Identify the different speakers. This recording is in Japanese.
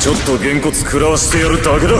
Speaker 1: ちょっとげんこつ食らわしてやるだけだ。